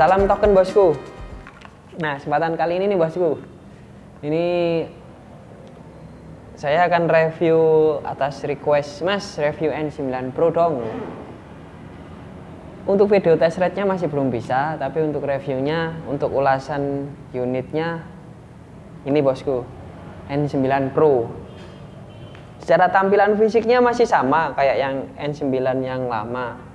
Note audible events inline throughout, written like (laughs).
Salam token bosku. Nah, kesempatan kali ini nih bosku. Ini saya akan review atas request Mas, review N9 Pro dong. Untuk video test rate-nya masih belum bisa, tapi untuk reviewnya, untuk ulasan unitnya ini bosku. N9 Pro. Secara tampilan fisiknya masih sama kayak yang N9 yang lama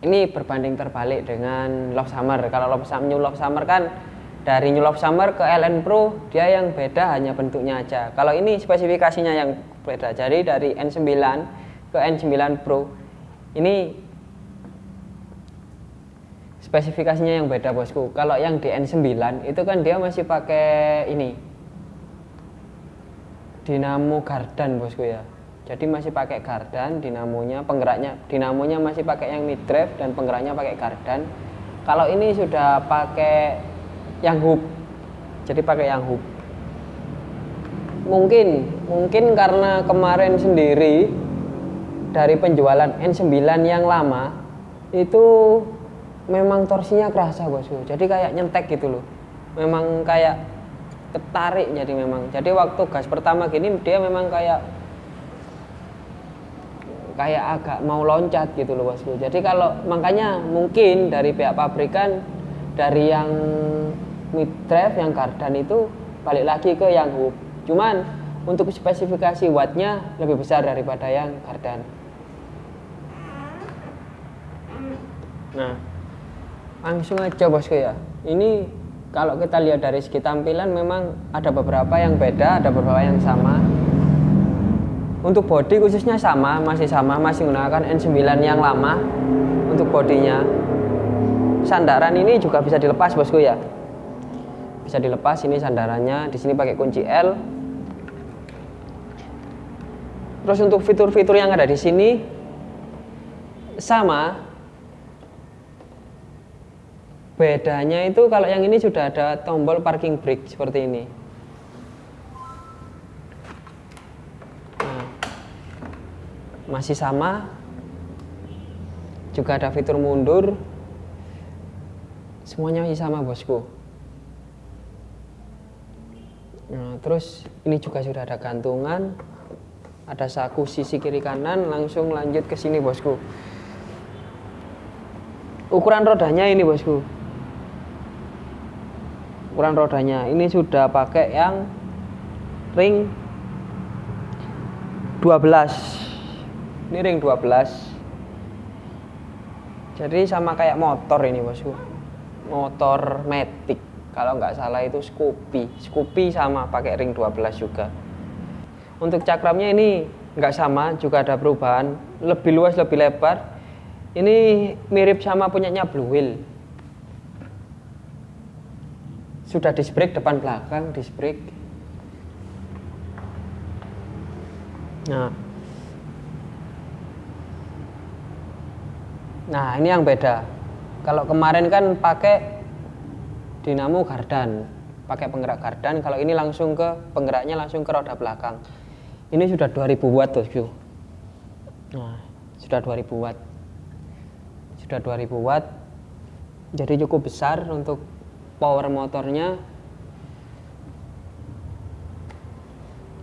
ini berbanding terbalik dengan Love Summer. Kalau Love Summer, New Love Summer kan dari New Love Summer ke LN Pro dia yang beda hanya bentuknya aja. Kalau ini spesifikasinya yang beda. Jadi dari N9 ke N9 Pro ini spesifikasinya yang beda bosku. Kalau yang di N9 itu kan dia masih pakai ini dinamo gardan bosku ya jadi masih pakai gardan dinamonya penggeraknya dinamonya masih pakai yang mid drive dan penggeraknya pakai gardan. Kalau ini sudah pakai yang hub jadi pakai yang hub mungkin mungkin karena kemarin sendiri dari penjualan N9 yang lama itu memang torsinya kerasa bosku jadi kayak nyentek gitu loh. Memang kayak ketarik jadi memang. Jadi waktu gas pertama gini dia memang kayak kayak agak mau loncat gitu loh bosku. Jadi kalau makanya mungkin dari pihak pabrikan dari yang mid drive yang kardan itu balik lagi ke yang hub. Cuman untuk spesifikasi wattnya lebih besar daripada yang kardan. Nah, langsung aja bosku ya. Ini kalau kita lihat dari segi tampilan memang ada beberapa yang beda, ada beberapa yang sama untuk body khususnya sama, masih sama, masih menggunakan N9 yang lama untuk bodinya. Sandaran ini juga bisa dilepas bosku ya. Bisa dilepas ini sandarannya, di sini pakai kunci L. Terus untuk fitur-fitur yang ada di sini sama. Bedanya itu kalau yang ini sudah ada tombol parking brake seperti ini. Masih sama. Juga ada fitur mundur. Semuanya masih sama bosku. Nah terus ini juga sudah ada gantungan. Ada saku sisi kiri kanan langsung lanjut ke sini bosku. Ukuran rodanya ini bosku. Ukuran rodanya. Ini sudah pakai yang ring 12 ini ring 12 jadi sama kayak motor ini bosku. Motor Matic. Kalau nggak salah itu Scoopy. Scoopy sama pakai ring 12 juga. Untuk cakramnya ini nggak sama juga ada perubahan. Lebih luas lebih lebar. Ini mirip sama punyanya Blue Wheel. Sudah disc brake depan belakang disc brake nah Nah, ini yang beda. Kalau kemarin kan pakai dinamo gardan, pakai penggerak gardan. Kalau ini langsung ke penggeraknya langsung ke roda belakang. Ini sudah 2000 watt tuh, Nah, sudah 2000 watt. Sudah 2000 watt. Jadi cukup besar untuk power motornya.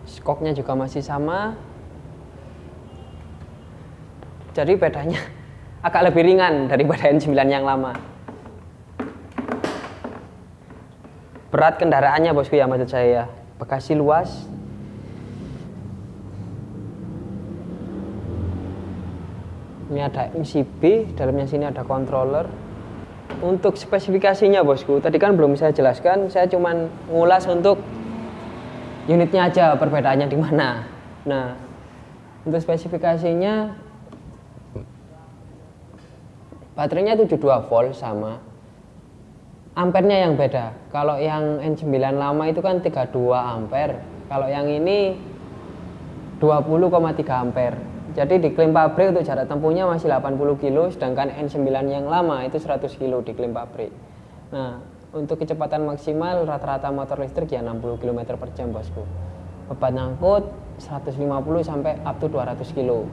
Skoknya juga masih sama. Jadi bedanya agak lebih ringan daripada (laughs) N9 yang lama. Berat kendaraannya bosku ya maksud saya ya. Bekasi luas. Ini ada MCB, dalamnya sini ada controller. Untuk spesifikasinya bosku, tadi kan belum saya jelaskan, saya cuman ngulas untuk unitnya aja perbedaannya di mana. Nah, untuk spesifikasinya baterainya 72 volt sama ampernya yang beda. Kalau yang N9 lama itu kan 32 ampere. Kalau yang ini 20,3 ampere. Jadi diklaim pabrik untuk jarak tempuhnya masih 80 kilo sedangkan N9 yang lama itu 100 kilo diklaim pabrik. Nah untuk kecepatan maksimal rata-rata motor listrik ya 60 km per jam bosku. Beban angkut 150 sampai up to 200 kilo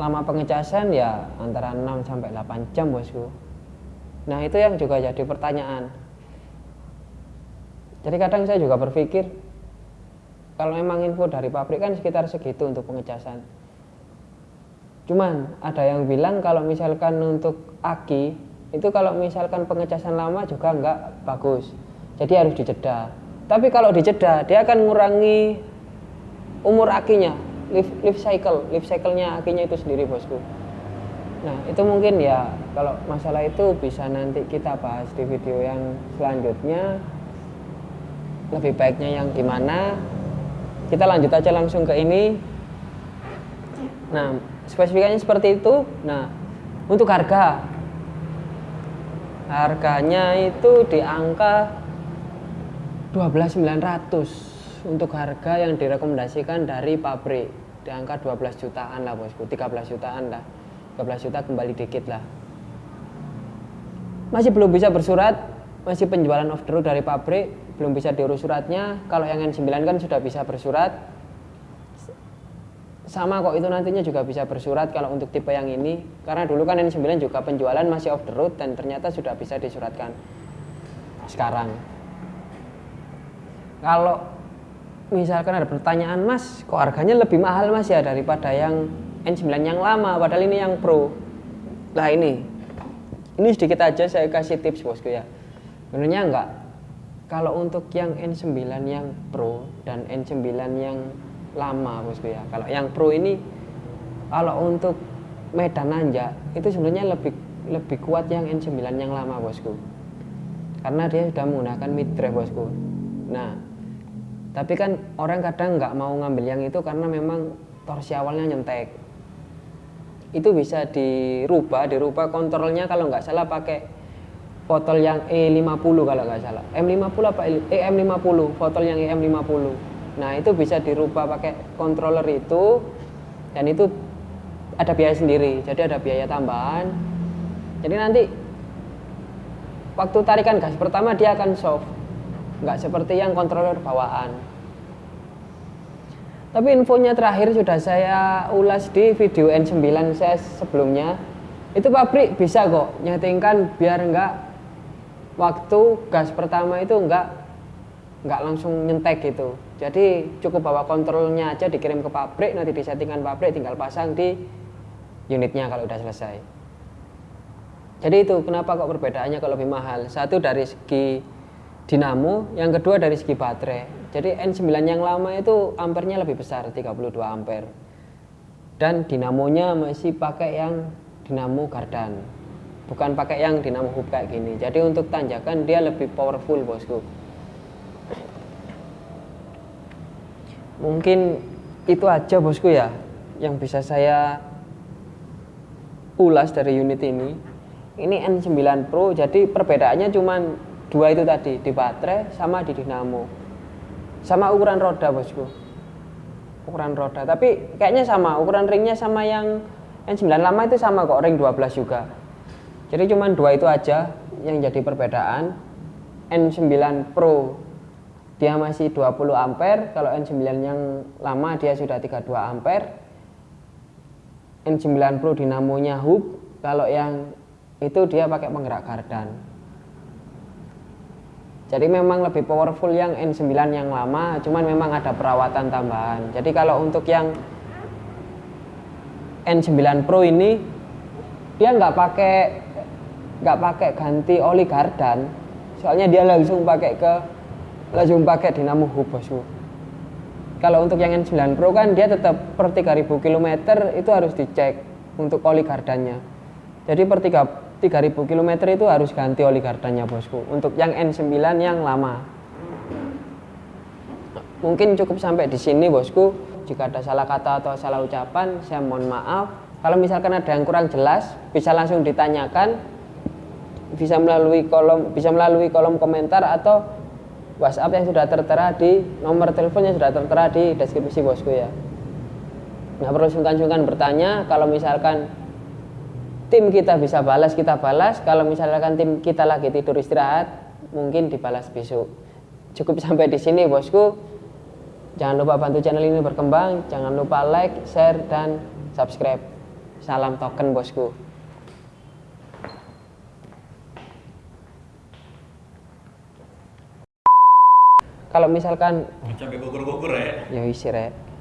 lama pengecasan ya antara 6 sampai 8 jam bosku. Nah itu yang juga jadi pertanyaan. Jadi kadang saya juga berpikir kalau memang info dari pabrik kan sekitar segitu untuk pengecasan. Cuman ada yang bilang kalau misalkan untuk aki itu kalau misalkan pengecasan lama juga nggak bagus. Jadi harus dijeda tapi kalau dijeda dia akan mengurangi umur akinya life, life cycle life cycle-nya akinya itu sendiri bosku. Nah itu mungkin ya kalau masalah itu bisa nanti kita bahas di video yang selanjutnya. Lebih baiknya yang gimana? Kita lanjut aja langsung ke ini. Nah spesifikasinya seperti itu. Nah untuk harga. Harganya itu di angka 12.900 untuk harga yang direkomendasikan dari pabrik di angka 12 jutaan lah bosku. 13 jutaan lah. 13 juta kembali dikit lah. Masih belum bisa bersurat masih penjualan off the road dari pabrik belum bisa diurus suratnya. Kalau yang N9 kan sudah bisa bersurat. Sama kok itu nantinya juga bisa bersurat kalau untuk tipe yang ini. Karena dulu kan N9 juga penjualan masih off the road dan ternyata sudah bisa disuratkan sekarang. Kalau misalkan ada pertanyaan mas kok harganya lebih mahal mas ya daripada yang N9 yang lama? Padahal ini yang pro. Lah ini. Ini sedikit aja saya kasih tips bosku ya. Sebenarnya enggak. Kalau untuk yang N9 yang pro dan N9 yang lama bosku ya. Kalau yang pro ini kalau untuk medan nanjak itu sebenarnya lebih lebih kuat yang N9 yang lama bosku. Karena dia sudah menggunakan mid drive bosku. Nah tapi kan orang kadang nggak mau ngambil yang itu karena memang torsi awalnya nyentek itu bisa dirubah dirubah kontrolnya kalau nggak salah pakai botol yang E50 kalau nggak salah. M50 apa eh, M50 botol yang EM50 nah itu bisa dirubah pakai controller itu dan itu ada biaya sendiri. Jadi ada biaya tambahan. Jadi nanti waktu tarikan gas pertama dia akan soft nggak seperti yang controller bawaan. Tapi infonya terakhir sudah saya ulas di video N9 saya sebelumnya. Itu pabrik bisa kok nyetingkan biar nggak waktu gas pertama itu nggak nggak langsung nyentek gitu. Jadi cukup bawa kontrolnya aja dikirim ke pabrik nanti disettingkan pabrik tinggal pasang di unitnya kalau udah selesai. Jadi itu kenapa kok perbedaannya kalau lebih mahal? Satu dari segi dinamo, yang kedua dari segi baterai. Jadi N9 yang lama itu ampernya lebih besar, 32 ampere. Dan dinamonya masih pakai yang dinamo gardan. Bukan pakai yang dinamo hub kayak gini. Jadi untuk tanjakan dia lebih powerful, Bosku. Mungkin itu aja, Bosku ya, yang bisa saya ulas dari unit ini. Ini N9 Pro, jadi perbedaannya cuman dua itu tadi di baterai sama di dinamo. Sama ukuran roda bosku. Ukuran roda. Tapi kayaknya sama ukuran ringnya sama yang N9 lama itu sama kok ring 12 juga. Jadi cuma dua itu aja yang jadi perbedaan. N9 Pro dia masih 20 ampere. Kalau N9 yang lama dia sudah 32 ampere. N9 Pro dinamonya hub. Kalau yang itu dia pakai penggerak kardan jadi memang lebih powerful yang N9 yang lama, cuman memang ada perawatan tambahan. Jadi kalau untuk yang N9 Pro ini dia nggak pakai nggak pakai ganti oli gardan, soalnya dia langsung pakai ke langsung pakai dinamo hub bosku. Kalau untuk yang N9 Pro kan dia tetap per 3000 km itu harus dicek untuk oli gardannya. Jadi per 3 3000 km itu harus ganti oli gardannya bosku. Untuk yang N9 yang lama. Mungkin cukup sampai di sini bosku. Jika ada salah kata atau salah ucapan saya mohon maaf. Kalau misalkan ada yang kurang jelas bisa langsung ditanyakan. Bisa melalui kolom bisa melalui kolom komentar atau WhatsApp yang sudah tertera di nomor telepon yang sudah tertera di deskripsi bosku ya. Nggak perlu sungkan-sungkan bertanya. Kalau misalkan tim kita bisa balas kita balas. Kalau misalkan tim kita lagi tidur istirahat mungkin dibalas besok. Cukup sampai di sini bosku. Jangan lupa bantu channel ini berkembang. Jangan lupa like share dan subscribe. Salam token bosku. Kalau misalkan capek gugur-gugur ya ya isi rek.